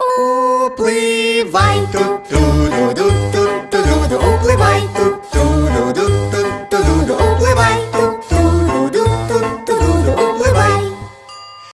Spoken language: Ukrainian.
Упливай, ту ту ду ду ту ту ду ду упливай, ту